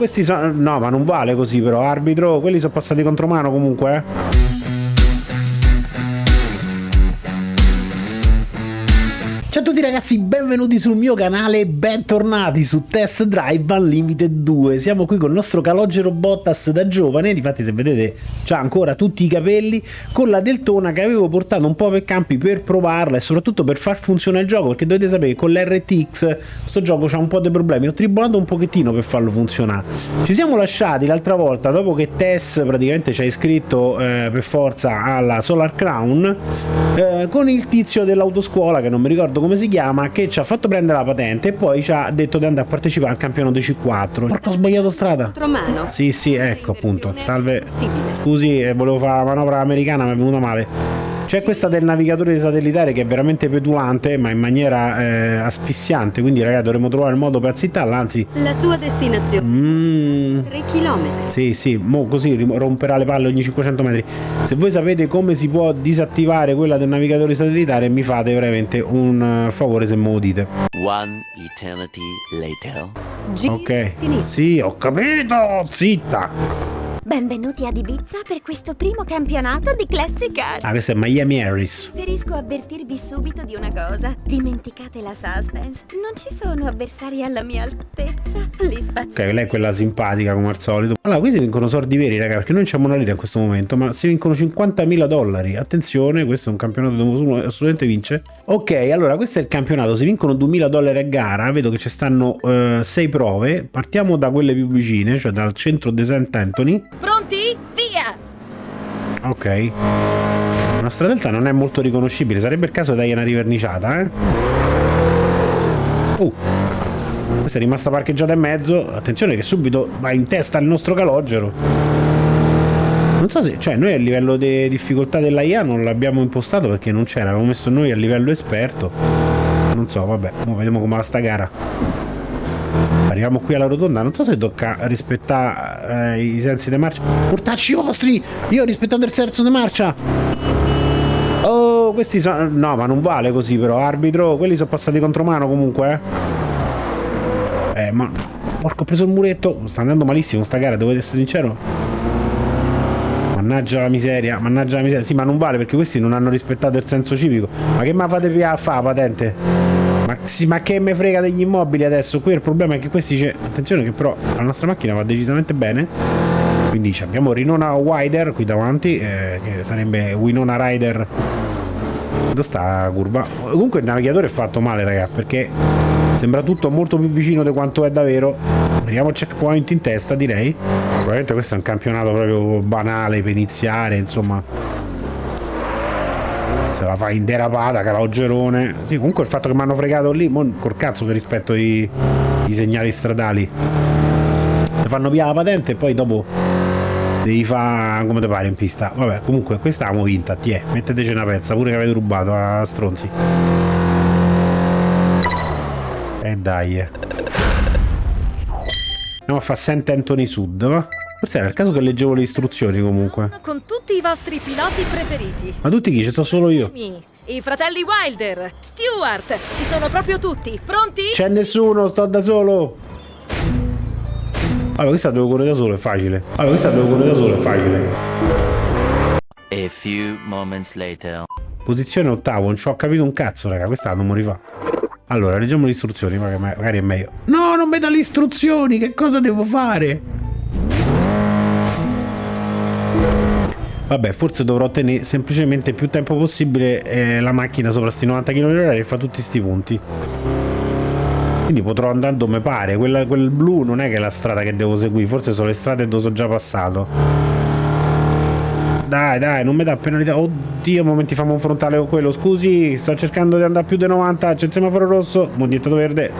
questi sono... No, ma non vale così però, arbitro. Quelli sono passati contro mano comunque, eh. Ciao a tutti ragazzi, benvenuti sul mio canale, bentornati su Test Drive Unlimited 2 Siamo qui con il nostro calogero Bottas da giovane, difatti se vedete c'ha ancora tutti i capelli Con la Deltona che avevo portato un po' per campi per provarla e soprattutto per far funzionare il gioco Perché dovete sapere che con l'RTX sto gioco c'ha un po' dei problemi. Ho tribolato un pochettino per farlo funzionare. Ci siamo lasciati l'altra volta dopo che Tess praticamente ci ha iscritto eh, per forza alla Solar Crown eh, Con il tizio dell'autoscuola che non mi ricordo come si chiama, che ci ha fatto prendere la patente e poi ci ha detto di andare a partecipare al campionato C4. Porca ho sbagliato strada. Mano. Sì, sì, ecco appunto. Salve. Scusi, eh, volevo fare la manovra americana, ma è venuta male. C'è questa del navigatore satellitare che è veramente petulante, ma in maniera eh, asfissiante. Quindi, ragazzi, dovremmo trovare il modo per zittarla. Anzi, la sua destinazione mm. 3 km. Sì, sì, mo così romperà le palle ogni 500 metri. Se voi sapete come si può disattivare quella del navigatore satellitare, mi fate veramente un uh, favore se me lo dite. One eternity later. ok, sì, ho capito, zitta. Benvenuti ad Ibiza per questo primo campionato di Classic Car. Ah, questo è Miami Harris. Preferisco avvertirvi subito di una cosa. Dimenticate la suspense. Non ci sono avversari alla mia altezza. Li spazio. Ok, lei è quella simpatica come al solito. Allora, qui si vincono soldi veri, raga, perché noi non c'è una lira in questo momento, ma si vincono 50.000 dollari. Attenzione, questo è un campionato dove uno assolutamente vince. Ok, allora, questo è il campionato. Si vincono 2.000 dollari a gara. Vedo che ci stanno 6 uh, prove. Partiamo da quelle più vicine, cioè dal centro di St. Anthony. Pronti? Via! Ok. La nostra delta non è molto riconoscibile, sarebbe il caso di dargli una riverniciata, eh? Uh! Questa è rimasta parcheggiata in mezzo. Attenzione che subito va in testa il nostro calogero. Non so se... Cioè, noi a livello di difficoltà della IA non l'abbiamo impostato perché non c'era. Avevamo messo noi a livello esperto. Non so, vabbè. vediamo come va sta gara. Arriviamo qui alla rotonda, non so se tocca rispettare eh, i sensi di marcia. Portacci vostri! Io ho rispettato il senso di marcia! Oh, questi sono... No, ma non vale così però, arbitro. Quelli sono passati contro mano comunque, eh. Eh, ma... Porco, ho preso il muretto. Sta andando malissimo sta gara, devo essere sincero. Mannaggia la miseria, mannaggia la miseria. Sì, ma non vale perché questi non hanno rispettato il senso civico. Ma che ma fate via a fa patente? Ma, sì, ma che me frega degli immobili adesso? Qui il problema è che questi c'è... Attenzione che però la nostra macchina va decisamente bene. Quindi abbiamo Rinona Wider qui davanti, eh, che sarebbe Winona Rider. Dove sta la curva? Comunque il navigatore è fatto male, raga, perché sembra tutto molto più vicino di quanto è davvero. Vediamo il checkpoint in testa, direi. Probabilmente questo è un campionato proprio banale per iniziare, insomma se la fa in derapata, calaugerone. Sì, comunque il fatto che mi hanno fregato lì, mo, col cazzo che rispetto i, i segnali stradali. Ti fanno via la patente e poi dopo devi fare come ti pare in pista. Vabbè, comunque questa l'abbiamo vinta, ti è. Metteteci una pezza, pure che avete rubato a stronzi. E eh dai. Andiamo a fare St. Anthony Sud, va? Forse era il caso che leggevo le istruzioni comunque. Con tutti i vostri piloti preferiti. Ma tutti chi? Ci sto solo io. I fratelli Wilder, Stewart, ci sono proprio tutti. Pronti? C'è nessuno, sto da solo. Vabbè, questa devo correre da solo, è facile. Vabbè, questa devo correre da solo, è facile. A few moments later. Posizione ottavo, non ci ho capito un cazzo, raga, questa non mi rifà. Allora, leggiamo le istruzioni, magari è meglio. No, non mi dà le istruzioni, che cosa devo fare? Vabbè, forse dovrò tenere semplicemente più tempo possibile eh, la macchina sopra sti 90 km/h e fa tutti sti punti. Quindi potrò andare dove pare. Quella, quel blu non è che è la strada che devo seguire, forse sono le strade dove sono già passato. Dai, dai, non mi dà penalità. Oddio, momenti famo un frontale con quello. Scusi, sto cercando di andare più di 90. C'è il semaforo rosso, mondietto verde.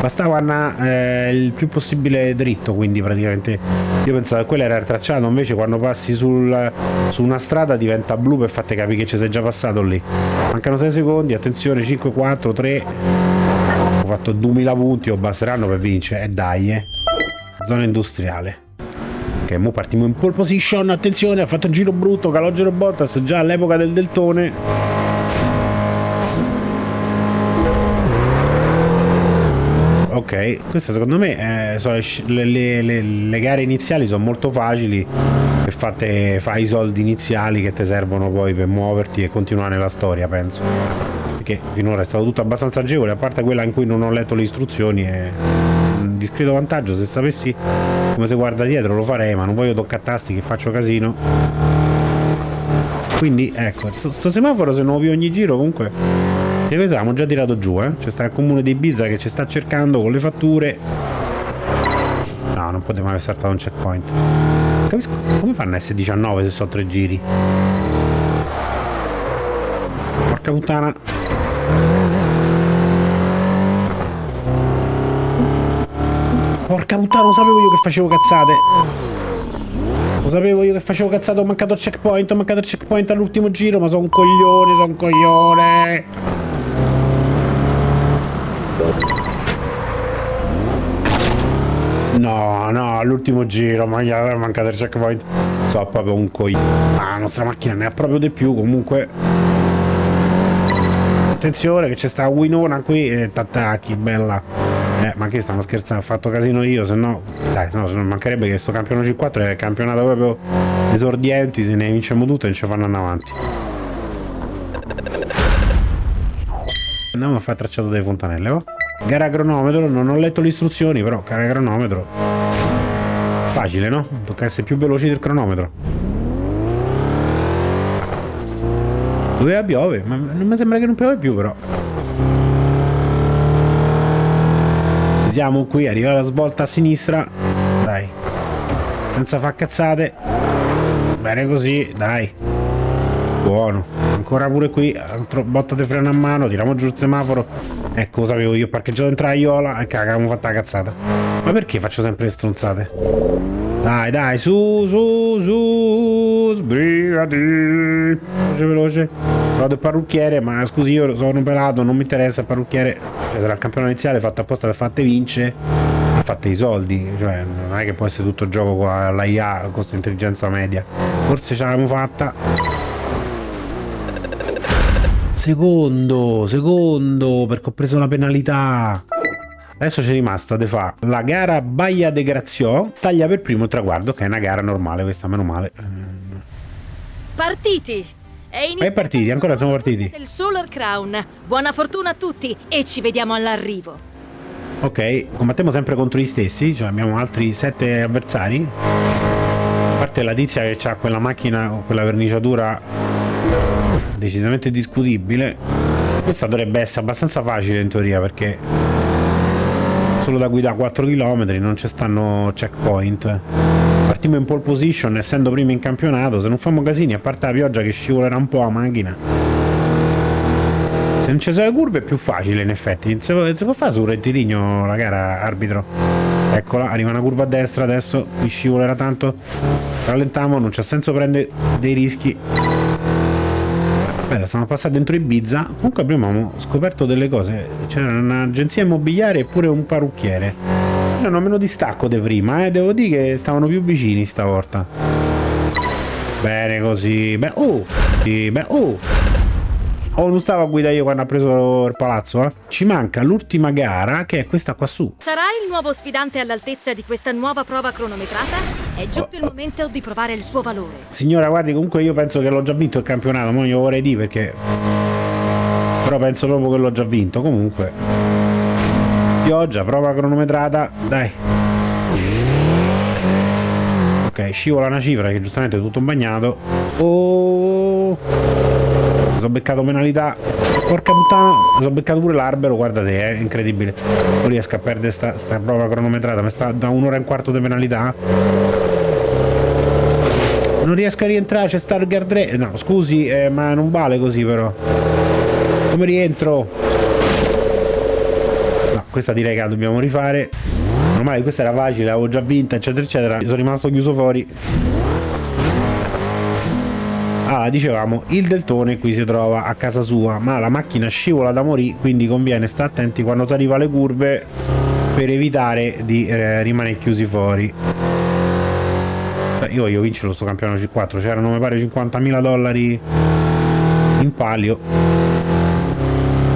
Bastava andare eh, il più possibile dritto, quindi praticamente io pensavo che quello era il tracciato, invece quando passi sul, su una strada diventa blu per farti capire che ci sei già passato lì. Mancano 6 secondi, attenzione, 5, 4, 3. Ho fatto 2000 punti, o basteranno per vincere. E eh dai, eh. Zona industriale. Mo partiamo in pole position, attenzione, ha fatto un giro brutto, Calogero Bottas già all'epoca del deltone. Ok, queste secondo me eh, sono le, le, le, le, gare iniziali sono molto facili e fate, fai i soldi iniziali che ti servono poi per muoverti e continuare la storia, penso. Perché finora è stato tutto abbastanza agevole, a parte quella in cui non ho letto le istruzioni e discreto vantaggio, se sapessi come si guarda dietro lo farei, ma non voglio toccare tasti che faccio casino. Quindi ecco, sto semaforo se non lo vi ogni giro comunque e questo l'abbiamo già tirato giù, eh. C'è sta il comune di Ibiza che ci sta cercando con le fatture. No, non potevamo aver saltato un checkpoint. Capisco. Come fanno S19 se sono tre giri? Porca puttana. Porca puttana, lo sapevo io che facevo cazzate. Lo sapevo io che facevo cazzate, ho mancato il checkpoint, ho mancato il checkpoint all'ultimo giro, ma sono un coglione, sono un coglione. No, no, all'ultimo giro, ma gli è mancato il checkpoint. So proprio un coglione. Ah, la nostra macchina ne ha proprio di più, comunque. Attenzione che c'è sta Winona qui e t'attacchi, bella. Eh, ma che stanno scherzando? Ho fatto casino io, se no... Dai, no, se non mancherebbe che sto campionato C4 è campionato proprio esordienti, se ne vinciamo tutte e ci fanno andare avanti. Andiamo a fare tracciato delle fontanelle, va? Gara cronometro, non ho letto le istruzioni, però gara cronometro. Facile, no? Tocca essere più veloci del cronometro. Doveva piove, ma non mi sembra che non piove più, però. Siamo qui, arriva la svolta a sinistra. Dai. Senza far cazzate. Bene così, dai. Buono. Ancora pure qui, altro botta di freno a mano, tiriamo giù il semaforo. Ecco, lo sapevo io, ho parcheggiato in traiola e caga, abbiamo fatto la cazzata. Ma perché faccio sempre le stronzate? Dai, dai, su, su, su, sbrigati. Veloce, veloce. Vado il parrucchiere, ma scusi, io sono un pelato, non mi interessa il parrucchiere. Cioè, sarà il campionato iniziale fatto apposta per fatte vince e fatte i soldi. Cioè, non è che può essere tutto gioco con la IA, con questa intelligenza media. Forse ce l'abbiamo fatta. Secondo, secondo, perché ho preso la penalità. Adesso c'è rimasta de fa la gara Baia de Grazio, taglia per primo traguardo, che è una gara normale, questa meno male. Partiti! È, è partiti, ancora siamo partiti. Il Solar Crown. Buona fortuna a tutti e ci vediamo all'arrivo. Ok, combattiamo sempre contro gli stessi, cioè abbiamo altri sette avversari. A parte la tizia che ha quella macchina, quella verniciatura decisamente discutibile questa dovrebbe essere abbastanza facile in teoria perché solo da guidare 4 km non ci stanno checkpoint partiamo in pole position essendo prima in campionato se non famo casini a parte la pioggia che scivolerà un po' la macchina. Se non ci sono le curve è più facile in effetti. Si può, può fare su rettilineo la gara arbitro. Eccola arriva una curva a destra adesso qui scivolerà tanto. Rallentiamo non c'è senso prendere dei rischi Bella, siamo passati dentro Ibiza. Comunque abbiamo scoperto delle cose. C'era un'agenzia immobiliare e pure un parrucchiere. C'erano meno distacco di prima, eh. Devo dire che stavano più vicini stavolta. Bene così. Beh, oh! Sì, beh, oh! Oh, non stavo a guidare io quando ha preso il palazzo, eh? Ci manca l'ultima gara, che è questa qua su. Sarà il nuovo sfidante all'altezza di questa nuova prova cronometrata? È giunto il momento di provare il suo valore. Signora, guardi, comunque io penso che l'ho già vinto il campionato, ma io vorrei dire perché... Però penso proprio che l'ho già vinto, comunque. Pioggia, prova cronometrata, dai. Ok, scivola una cifra che giustamente è tutto bagnato. Oh sono beccato penalità. Porca puttana sono beccato pure l'albero guardate è incredibile. Non riesco a perdere sta, sta prova cronometrata mi sta da un'ora e un quarto di penalità. Non riesco a rientrare c'è sta il guardrail no scusi eh, ma non vale così però. Come rientro? No questa direi che la dobbiamo rifare. Ormai questa era facile l'avevo già vinta eccetera eccetera. Sono rimasto chiuso fuori Ah, dicevamo, il deltone qui si trova a casa sua, ma la macchina scivola da morì, quindi conviene stare attenti quando si arriva alle curve per evitare di eh, rimanere chiusi fuori. Io voglio vincere questo campionato C4, c'erano mi pare 50.000 dollari in palio.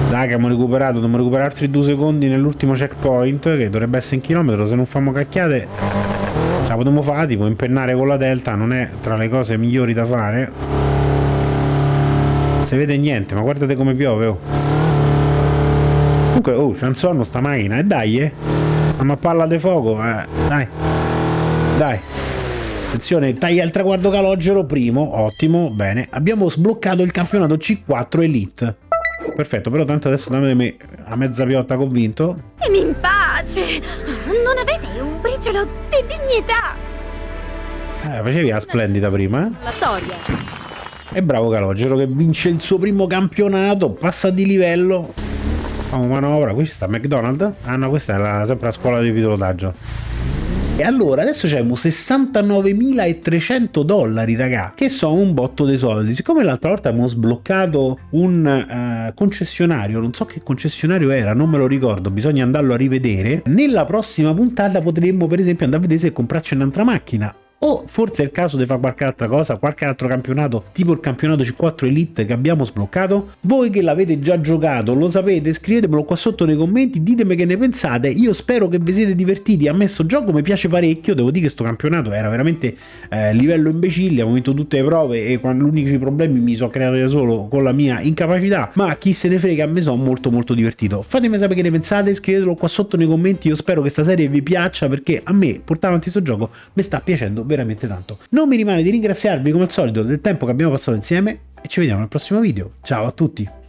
Dai che abbiamo recuperato, dobbiamo recuperare altri due secondi nell'ultimo checkpoint, che dovrebbe essere in chilometro, se non famo cacchiate ce la potremmo fare, tipo impennare con la delta non è tra le cose migliori da fare. Si vede niente, ma guardate come piove, oh. Comunque, oh, c'è un sonno sta macchina, e dai, eh. Stiamo a palla di fuoco, eh. Dai. Dai. Attenzione, taglia il traguardo calogero, primo, ottimo, bene. Abbiamo sbloccato il campionato C4 Elite. Perfetto, però tanto adesso dammi me a mezza piotta convinto. Lasciatemi in pace! Non avete un briciolo di dignità! Eh, facevi la splendida prima, eh? La storia. E bravo Calogero che vince il suo primo campionato, passa di livello. Famo manovra, qui ci sta McDonald's. Ah no, questa è la, sempre la scuola di pilotaggio. E allora adesso abbiamo 69.300 dollari, raga, che sono un botto dei soldi. Siccome l'altra volta abbiamo sbloccato un uh, concessionario, non so che concessionario era, non me lo ricordo, bisogna andarlo a rivedere. Nella prossima puntata potremmo per esempio andare a vedere se comprarci un'altra macchina o forse è il caso di fare qualche altra cosa, qualche altro campionato, tipo il campionato C4 Elite che abbiamo sbloccato? Voi che l'avete già giocato, lo sapete, scrivetemelo qua sotto nei commenti, ditemi che ne pensate, io spero che vi siete divertiti, a me sto gioco mi piace parecchio, devo dire che sto campionato era veramente eh, livello imbecille, abbiamo vinto tutte le prove e gli unici problemi mi sono creati da solo con la mia incapacità, ma chi se ne frega, a me sono molto molto divertito. Fatemi sapere che ne pensate, scrivetelo qua sotto nei commenti, io spero che questa serie vi piaccia perché a me portare avanti questo gioco mi sta piacendo veramente tanto. Non mi rimane di ringraziarvi come al solito del tempo che abbiamo passato insieme e ci vediamo nel prossimo video. Ciao a tutti!